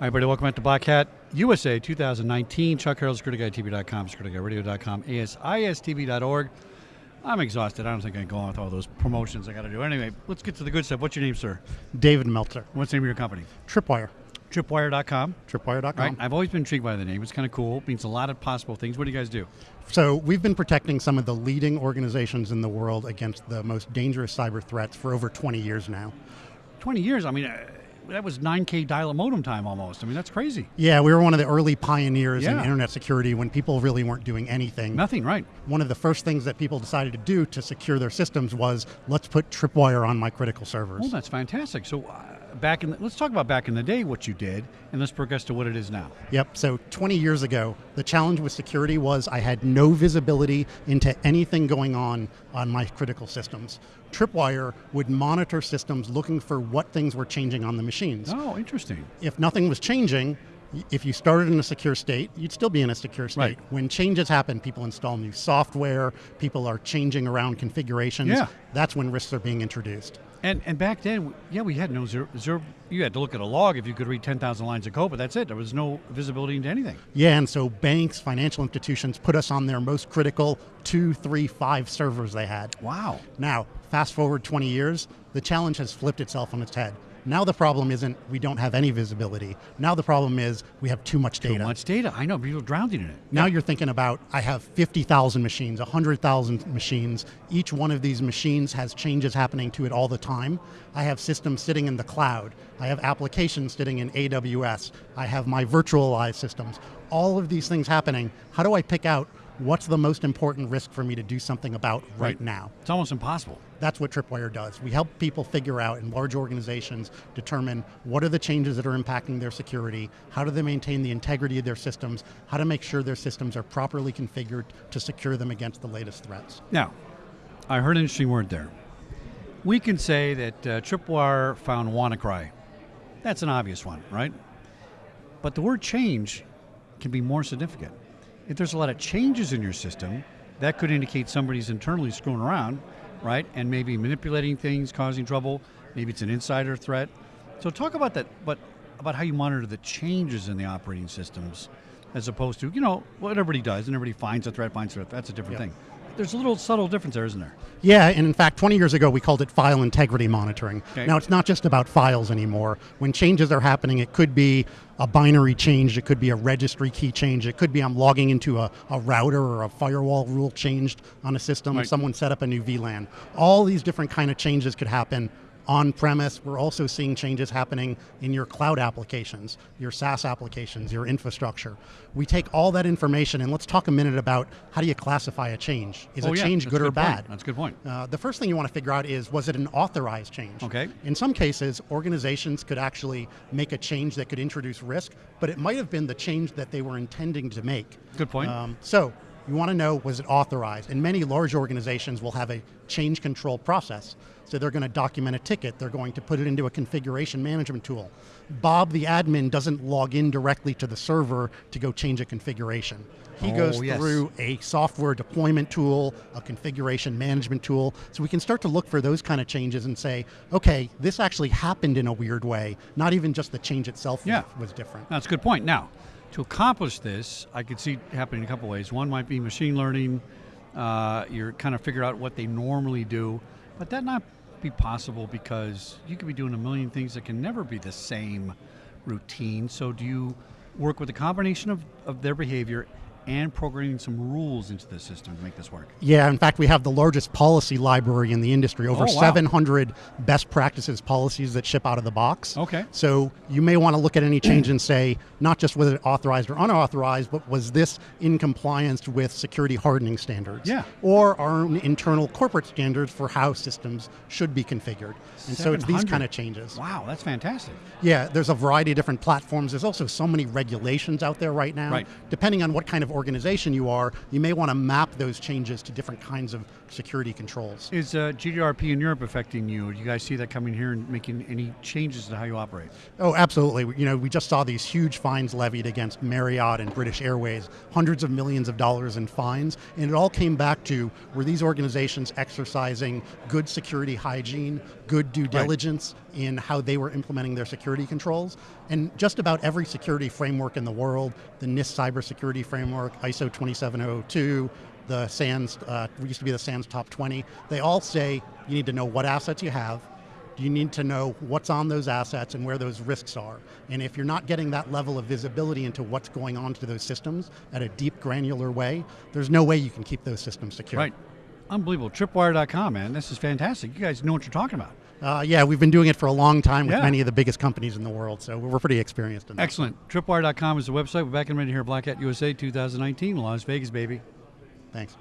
Hi, everybody. Welcome back to Black Hat USA 2019. Chuck Harold, SecurityGuideTV.com, SecurityGuideRadio.com, ASISTV.org. I'm exhausted. I don't think I can go on with all those promotions I got to do. Anyway, let's get to the good stuff. What's your name, sir? David Meltzer. What's the name of your company? Tripwire. Tripwire.com. Tripwire.com. Right. I've always been intrigued by the name. It's kind of cool. It means a lot of possible things. What do you guys do? So we've been protecting some of the leading organizations in the world against the most dangerous cyber threats for over 20 years now. 20 years. I mean, uh, that was 9K dial-up modem time almost. I mean, that's crazy. Yeah, we were one of the early pioneers in internet security when people really weren't doing anything. Nothing, right? One of the first things that people decided to do to secure their systems was let's put Tripwire on my critical servers. Well, that's fantastic. So, uh, back in the, let's talk about back in the day what you did, and let's progress to what it is now. Yep. So 20 years ago, the challenge with security was I had no visibility into anything going on on my critical systems. Tripwire would monitor systems looking for what things were changing on the machines. Oh, interesting. If nothing was changing, if you started in a secure state, you'd still be in a secure state. Right. When changes happen, people install new software, people are changing around configurations. Yeah. That's when risks are being introduced. And and back then, yeah, we had no zero, zero. You had to look at a log if you could read 10,000 lines of code, but that's it. There was no visibility into anything. Yeah, and so banks, financial institutions put us on their most critical two, three, five servers they had. Wow. Now, fast forward 20 years, the challenge has flipped itself on its head. Now the problem isn't we don't have any visibility. Now the problem is we have too much data. Too much data. I know people are drowning in it. Now you're thinking about I have 50,000 machines, 100,000 machines. Each one of these machines has changes happening to it all the time. I have systems sitting in the cloud. I have applications sitting in AWS. I have my virtualized systems. All of these things happening. How do I pick out what's the most important risk for me to do something about right, Right. now? It's almost impossible. That's what Tripwire does. We help people figure out in large organizations determine what are the changes that are impacting their security, how do they maintain the integrity of their systems, how to make sure their systems are properly configured to secure them against the latest threats. Now, I heard an interesting word there. We can say that uh, Tripwire found WannaCry. That's an obvious one, right? But the word change can be more significant. If there's a lot of changes in your system, that could indicate somebody's internally screwing around, right? And maybe manipulating things, causing trouble. Maybe it's an insider threat. So talk about that, but about how you monitor the changes in the operating systems, as opposed to you know what everybody does, and everybody finds a threat, finds a threat. That's a different Yeah. thing. There's a little subtle difference there, isn't there? Yeah, and in fact, 20 years ago, we called it file integrity monitoring. Okay. Now, it's not just about files anymore. When changes are happening, it could be a binary change, it could be a registry key change, it could be I'm logging into a, a router or a firewall rule changed on a system, Right. someone set up a new VLAN. All these different kind of changes could happen on premise. We're also seeing changes happening in your cloud applications, your SaaS applications, your infrastructure. We take all that information and let's talk a minute about how do you classify a change? Is Oh, a yeah, change that's good or good point. bad? That's a good point. Uh, the first thing you want to figure out is was it an authorized change? Okay. In some cases, organizations could actually make a change that could introduce risk, but it might have been the change that they were intending to make. Good point. Um, so you want to know was it authorized? And many large organizations will have a change control process. So they're going to document a ticket. They're going to put it into a configuration management tool. Bob, the admin, doesn't log in directly to the server to go change a configuration. He Oh, goes yes. through a software deployment tool, a configuration management tool. So we can start to look for those kind of changes and say, okay, this actually happened in a weird way. Not even just the change itself Yeah. was different. That's a good point. Now, to accomplish this, I could see happening in a couple ways. One might be machine learning. Uh, you're kind of figure out what they normally do, but that not be possible because you could be doing a million things that can never be the same routine. So, do you work with a combination of, of their behavior and programming some rules into the system to make this work? Yeah, in fact, we have the largest policy library in the industry, over Oh, wow. 700 best practices policies that ship out of the box. Okay. So you may want to look at any change and say, not just was it authorized or unauthorized, but was this in compliance with security hardening standards? Yeah. Or our own internal corporate standards for how systems should be configured. And so it's these kind of changes. Wow, that's fantastic. Yeah, there's a variety of different platforms. There's also so many regulations out there right now. Right. Depending on what kind of organization you are, you may want to map those changes to different kinds of security controls. Is uh, GDRP in Europe affecting you? Do you guys see that coming here and making any changes to how you operate? Oh, absolutely. You know, we just saw these huge fines levied against Marriott and British Airways, hundreds of millions of dollars in fines, and it all came back to were these organizations exercising good security hygiene, good due diligence in how they were implementing their security controls. And just about every security framework in the world, the NIST cybersecurity framework, ISO 27002, the SANS, uh, used to be the SANS Top 20, they all say you need to know what assets you have, you need to know what's on those assets and where those risks are. And if you're not getting that level of visibility into what's going on to those systems at a deep, granular way, there's no way you can keep those systems secure. Right. Unbelievable. Tripwire.com, man. This is fantastic. You guys know what you're talking about. Uh, yeah, we've been doing it for a long time with Yeah. many of the biggest companies in the world, so we're pretty experienced in that. Excellent. Tripwire.com is the website. We're back in ready here, Black Hat USA 2019, Las Vegas, baby. Thanks.